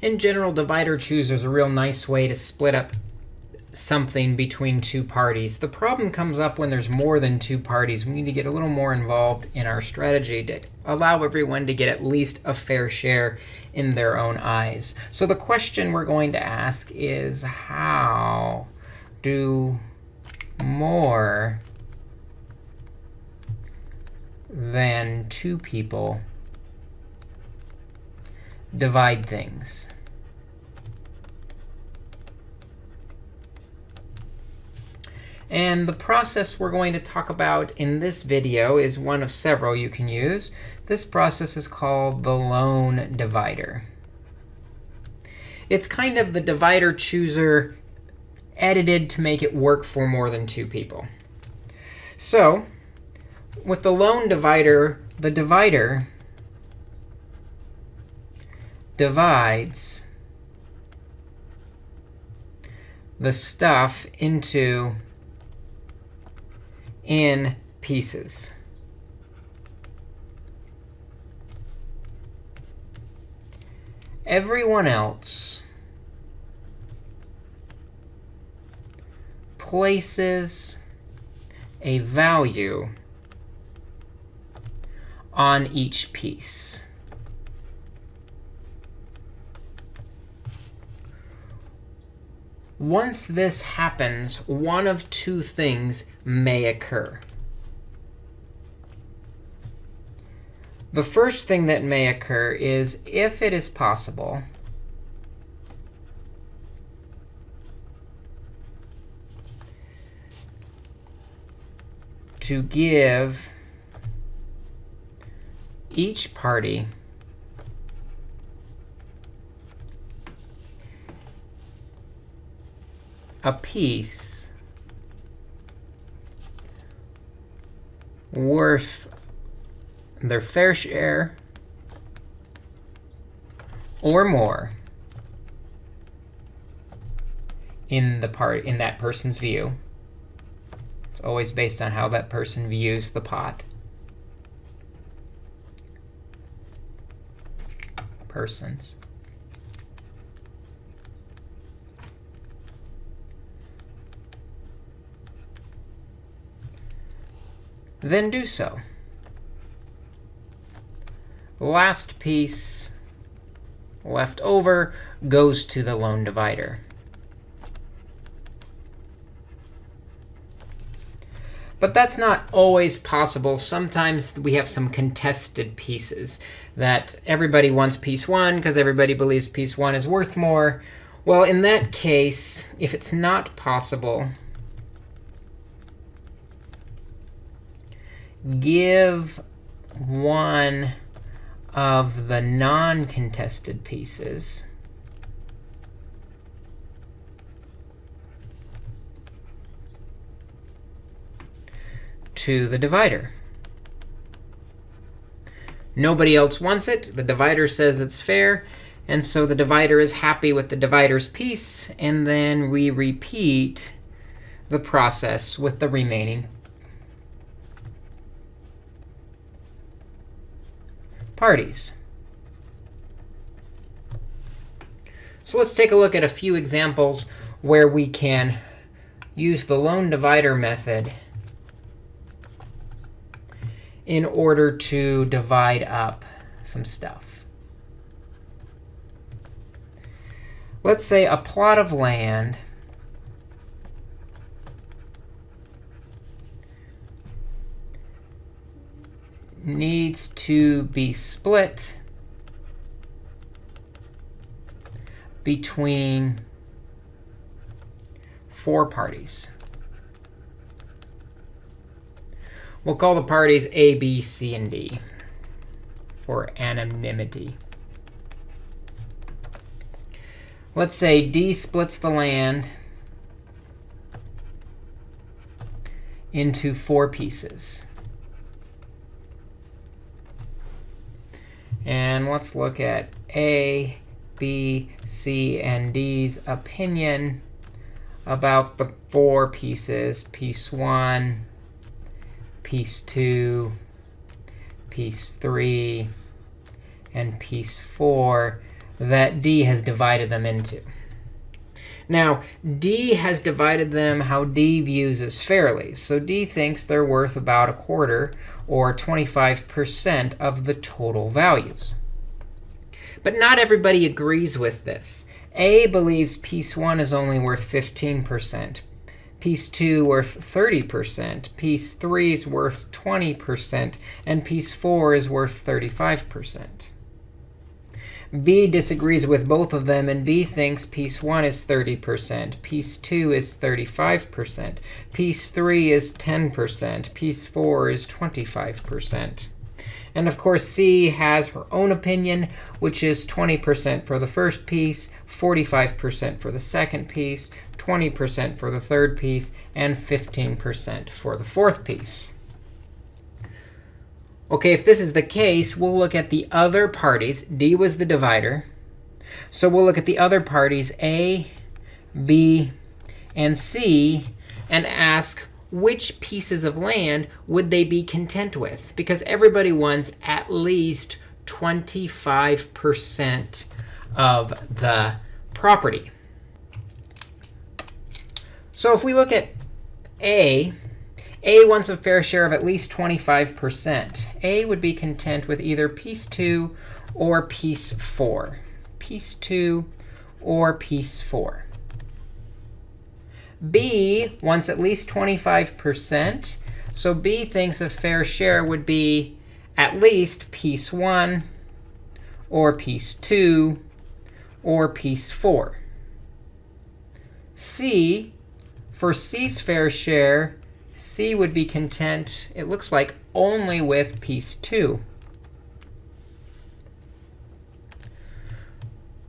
In general, divider chooser is a real nice way to split up something between two parties. The problem comes up when there's more than two parties. We need to get a little more involved in our strategy to allow everyone to get at least a fair share in their own eyes. So the question we're going to ask is, how do more than two people divide things? And the process we're going to talk about in this video is one of several you can use. This process is called the lone divider. It's kind of the divider chooser edited to make it work for more than two people. So with the lone divider, the divider divides the stuff into n pieces. Everyone else places a value on each piece. Once this happens, one of two things may occur. The first thing that may occur is if it is possible to give each party a piece worth their fair share or more in the part in that person's view. It's always based on how that person views the pot. Persons. Then do so. last piece left over goes to the lone divider. But that's not always possible. Sometimes we have some contested pieces that everybody wants piece 1 because everybody believes piece 1 is worth more. Well, in that case, if it's not possible, give one of the non-contested pieces to the divider. Nobody else wants it. The divider says it's fair. And so the divider is happy with the divider's piece. And then we repeat the process with the remaining parties. So let's take a look at a few examples where we can use the lone divider method in order to divide up some stuff. Let's say a plot of land needs to be split between four parties. We'll call the parties A, B, C, and D for anonymity. Let's say D splits the land into four pieces. And let's look at A, B, C, and D's opinion about the four pieces, piece 1, piece 2, piece 3, and piece 4. that D has divided them into. Now, D has divided them how D views as fairly. So D thinks they're worth about a quarter or 25% of the total values. But not everybody agrees with this. A believes piece 1 is only worth 15%. Piece 2 worth 30%. Piece 3 is worth 20%. And piece 4 is worth 35%. B disagrees with both of them, and B thinks piece 1 is 30%, piece 2 is 35%, piece 3 is 10%, piece 4 is 25%. And of course, C has her own opinion, which is 20% for the first piece, 45% for the second piece, 20% for the third piece, and 15% for the fourth piece. OK, if this is the case, we'll look at the other parties. D was the divider. So we'll look at the other parties, A, B, and C, and ask which pieces of land would they be content with? Because everybody wants at least 25% of the property. So if we look at A, a wants a fair share of at least 25%. A would be content with either piece 2 or piece 4. Piece 2 or piece 4. B wants at least 25%. So B thinks a fair share would be at least piece 1 or piece 2 or piece 4. C, for C's fair share, C would be content, it looks like, only with piece 2.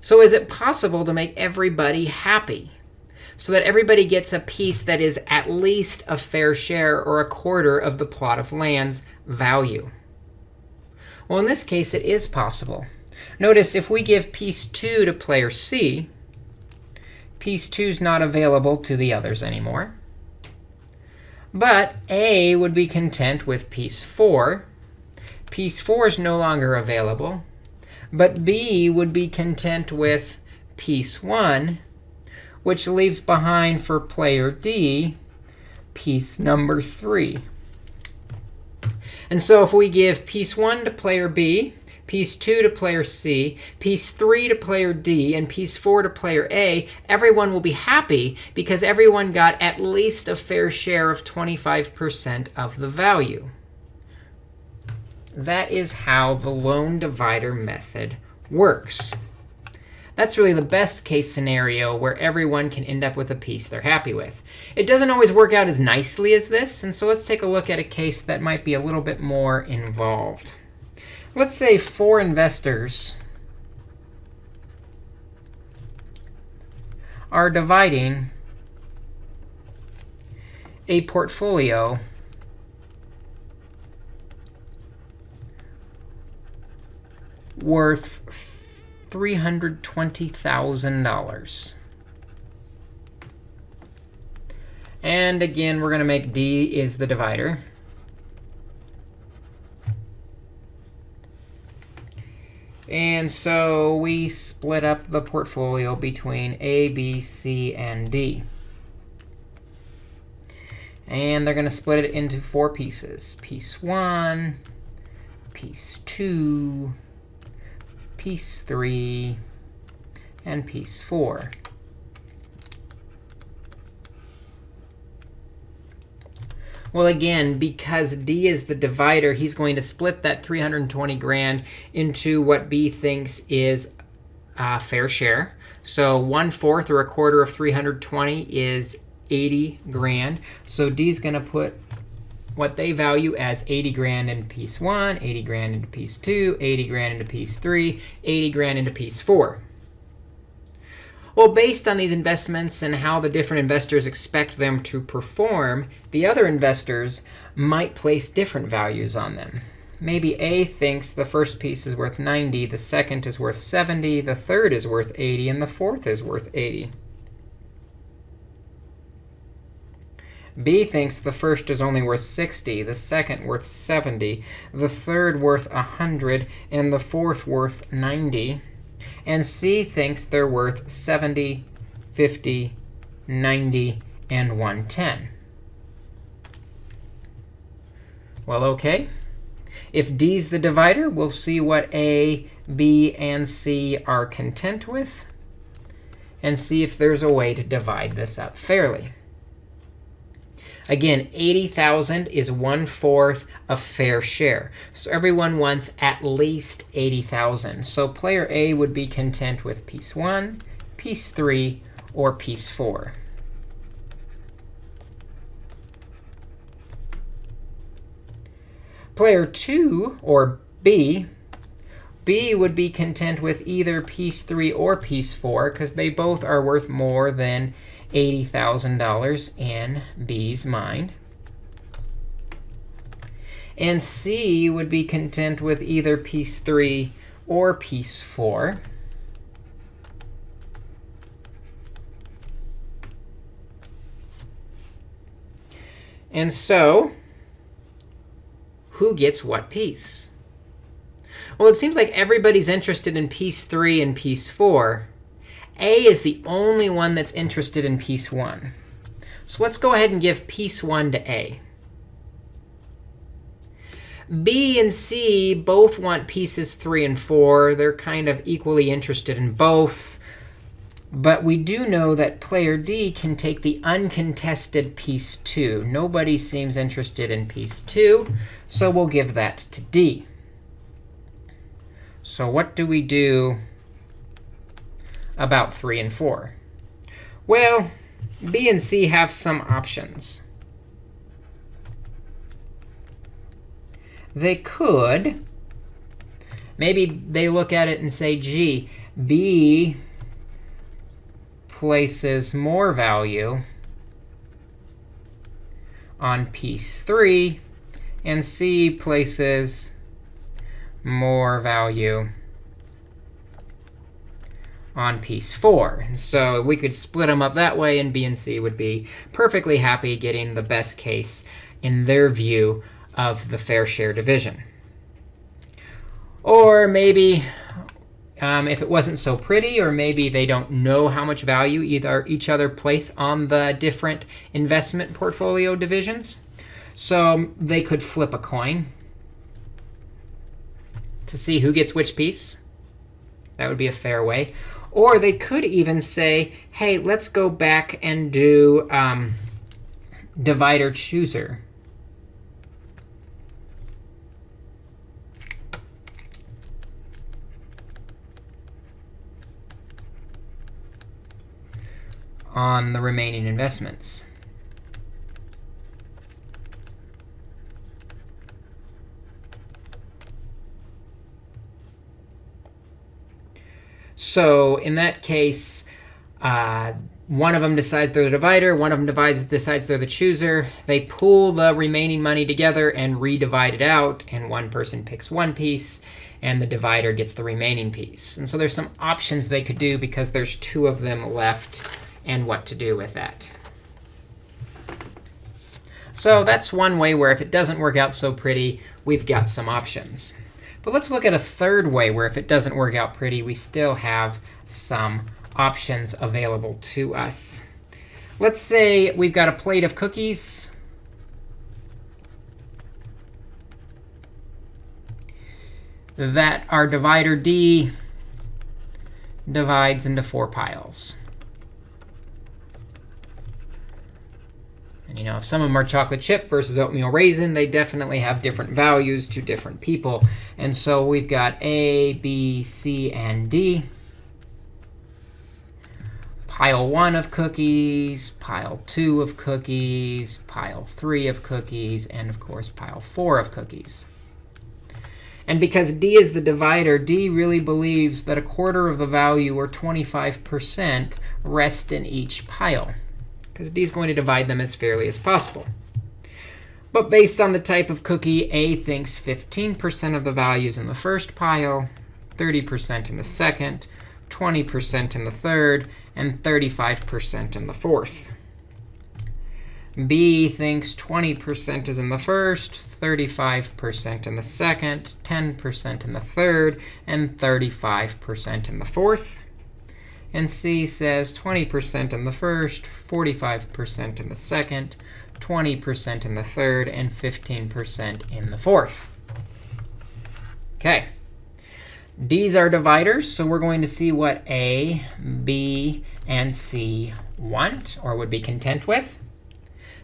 So is it possible to make everybody happy so that everybody gets a piece that is at least a fair share or a quarter of the plot of land's value? Well, in this case, it is possible. Notice if we give piece 2 to player C, piece 2 is not available to the others anymore. But A would be content with piece 4. Piece 4 is no longer available. But B would be content with piece 1, which leaves behind for player D piece number 3. And so if we give piece 1 to player B, piece 2 to player C, piece 3 to player D, and piece 4 to player A, everyone will be happy because everyone got at least a fair share of 25% of the value. That is how the lone divider method works. That's really the best case scenario where everyone can end up with a piece they're happy with. It doesn't always work out as nicely as this. And so let's take a look at a case that might be a little bit more involved. Let's say four investors are dividing a portfolio worth $320,000. And again, we're going to make D is the divider. And so we split up the portfolio between A, B, C, and D. And they're going to split it into four pieces. Piece 1, piece 2, piece 3, and piece 4. Well, again, because D is the divider, he's going to split that 320 grand into what B thinks is a fair share. So 1 fourth or a quarter of 320 is 80 grand. So D is going to put what they value as 80 grand into piece 1, 80 grand into piece 2, 80 grand into piece 3, 80 grand into piece 4. Well, based on these investments and how the different investors expect them to perform, the other investors might place different values on them. Maybe A thinks the first piece is worth 90, the second is worth 70, the third is worth 80, and the fourth is worth 80. B thinks the first is only worth 60, the second worth 70, the third worth 100, and the fourth worth 90. And C thinks they're worth 70, 50, 90, and 110. Well, OK. If D is the divider, we'll see what A, B, and C are content with, and see if there's a way to divide this up fairly. Again, 80,000 is one-fourth a fair share. So everyone wants at least 80,000. So player A would be content with piece 1, piece 3, or piece 4. Player 2, or B, B would be content with either piece 3 or piece 4, because they both are worth more than $80,000 in B's mind. And C would be content with either piece 3 or piece 4. And so who gets what piece? Well, it seems like everybody's interested in piece 3 and piece 4. A is the only one that's interested in piece 1. So let's go ahead and give piece 1 to A. B and C both want pieces 3 and 4. They're kind of equally interested in both. But we do know that player D can take the uncontested piece 2. Nobody seems interested in piece 2, so we'll give that to D. So what do we do about 3 and 4? Well, B and C have some options. They could. Maybe they look at it and say, gee, B places more value on piece 3, and C places more value on piece 4. So we could split them up that way, and B and C would be perfectly happy getting the best case in their view of the fair share division. Or maybe um, if it wasn't so pretty, or maybe they don't know how much value either each other place on the different investment portfolio divisions. So they could flip a coin to see who gets which piece. That would be a fair way. Or they could even say, hey, let's go back and do um, divider chooser. on the remaining investments. So in that case, uh, one of them decides they're the divider. One of them divides, decides they're the chooser. They pool the remaining money together and redivide it out. And one person picks one piece, and the divider gets the remaining piece. And so there's some options they could do because there's two of them left and what to do with that. So that's one way where if it doesn't work out so pretty, we've got some options. But let's look at a third way where if it doesn't work out pretty, we still have some options available to us. Let's say we've got a plate of cookies. that our divider D divides into four piles. And you know, if some of them are chocolate chip versus oatmeal raisin, they definitely have different values to different people. And so we've got A, B, C, and D. Pile 1 of cookies, pile 2 of cookies, pile 3 of cookies, and of course, pile 4 of cookies. And because D is the divider, D really believes that a quarter of the value, or 25%, rests in each pile because D is going to divide them as fairly as possible. But based on the type of cookie, A thinks 15% of the values in the first pile, 30% in the second, 20% in the third, and 35% in the fourth. B thinks 20% is in the first, 35% in the second, 10% in the third, and 35% in the fourth. And C says 20% in the first, 45% in the second, 20% in the third, and 15% in the fourth. OK. D's are dividers, so we're going to see what A, B, and C want or would be content with.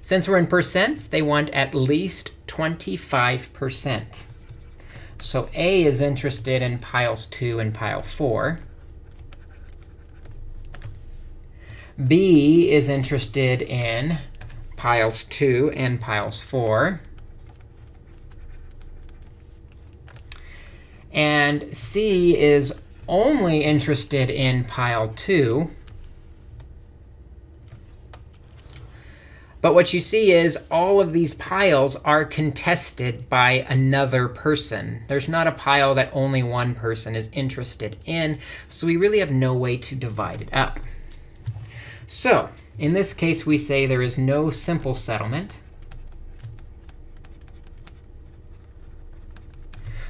Since we're in percents, they want at least 25%. So A is interested in piles 2 and pile 4. B is interested in piles 2 and piles 4. And C is only interested in pile 2. But what you see is all of these piles are contested by another person. There's not a pile that only one person is interested in. So we really have no way to divide it up. So in this case, we say there is no simple settlement.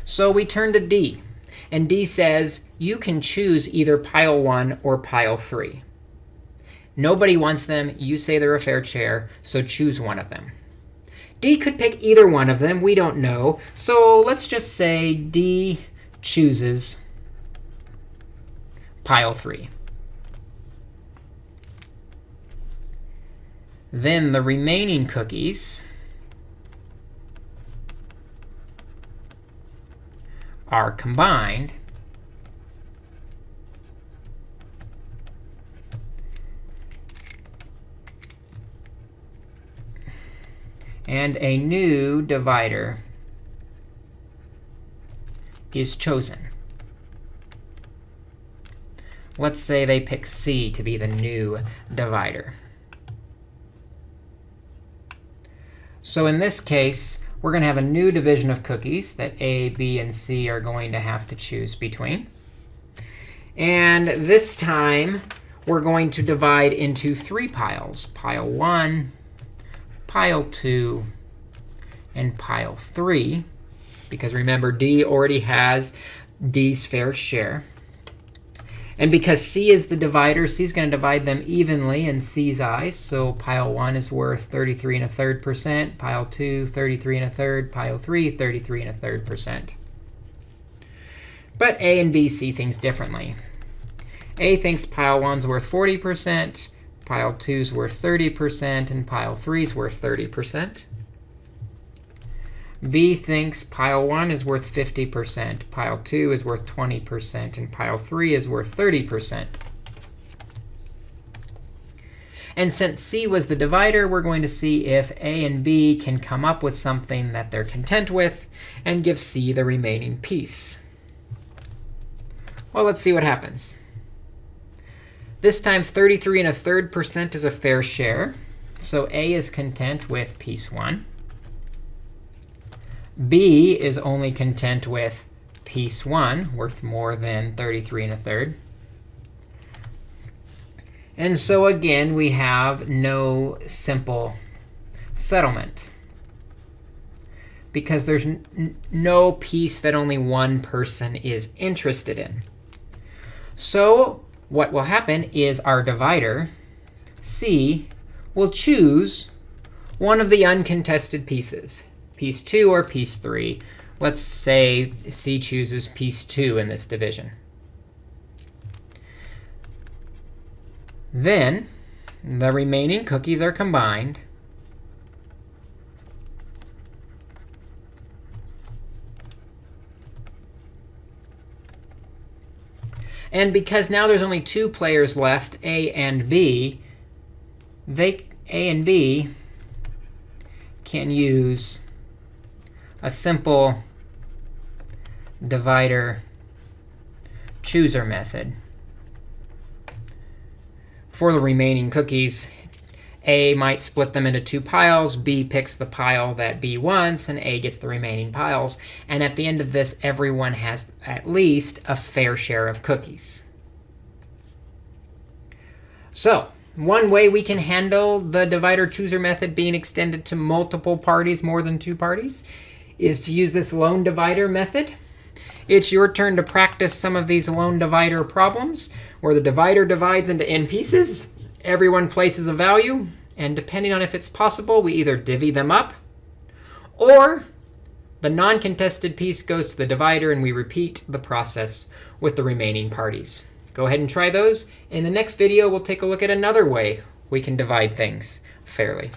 So we turn to D. And D says, you can choose either pile 1 or pile 3. Nobody wants them. You say they're a fair share, so choose one of them. D could pick either one of them. We don't know. So let's just say D chooses pile 3. Then the remaining cookies are combined and a new divider is chosen. Let's say they pick C to be the new divider. So in this case, we're going to have a new division of cookies that A, B, and C are going to have to choose between. And this time, we're going to divide into three piles, pile 1, pile 2, and pile 3. Because remember, D already has D's fair share. And because C is the divider, C is going to divide them evenly in C's eyes. So pile 1 is worth 33 and a third percent. Pile 2, 33 and a third. Pile 3, 33 and a third percent. But A and B see things differently. A thinks pile 1 is worth 40%. Pile 2 is worth 30%, and pile 3 is worth 30%. B thinks pile 1 is worth 50%, pile 2 is worth 20%, and pile 3 is worth 30%. And since C was the divider, we're going to see if A and B can come up with something that they're content with and give C the remaining piece. Well, let's see what happens. This time, 33 and a third percent is a fair share. So A is content with piece 1. B is only content with piece 1, worth more than 33 and a third. And so again, we have no simple settlement. Because there's no piece that only one person is interested in. So what will happen is our divider, C, will choose one of the uncontested pieces, piece 2 or piece 3. Let's say C chooses piece 2 in this division. Then the remaining cookies are combined. And because now there's only two players left, A and B, they, A and B can use a simple divider chooser method. For the remaining cookies, A might split them into two piles. B picks the pile that B wants, and A gets the remaining piles. And at the end of this, everyone has at least a fair share of cookies. So One way we can handle the divider chooser method being extended to multiple parties, more than two parties, is to use this lone divider method. It's your turn to practice some of these lone divider problems where the divider divides into n pieces. Everyone places a value. And depending on if it's possible, we either divvy them up or the non-contested piece goes to the divider, and we repeat the process with the remaining parties. Go ahead and try those. In the next video, we'll take a look at another way we can divide things fairly.